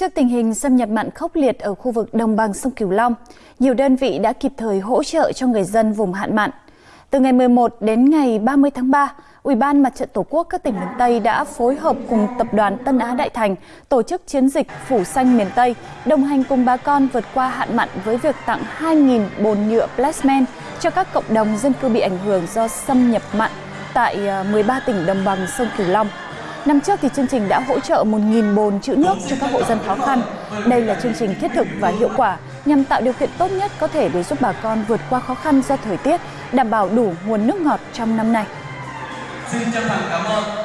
Trước tình hình xâm nhập mặn khốc liệt ở khu vực đồng bằng sông Cửu Long, nhiều đơn vị đã kịp thời hỗ trợ cho người dân vùng hạn mặn. Từ ngày 11 đến ngày 30 tháng 3, Ủy ban Mặt trận Tổ quốc các tỉnh miền Tây đã phối hợp cùng Tập đoàn Tân Á Đại Thành tổ chức chiến dịch Phủ Xanh miền Tây, đồng hành cùng bà con vượt qua hạn mặn với việc tặng 2.000 bồn nhựa plasmen cho các cộng đồng dân cư bị ảnh hưởng do xâm nhập mặn tại ờ, 13 tỉnh đồng bằng sông Cửu Long. Năm trước thì chương trình đã hỗ trợ 1.000 bồn trữ nước cho các hộ dân khó khăn. Đây là chương trình thiết thực và hiệu quả nhằm tạo điều kiện tốt nhất có thể để giúp bà con vượt qua khó khăn do thời tiết, đảm bảo đủ nguồn nước ngọt trong năm nay. Xin chân thành cảm ơn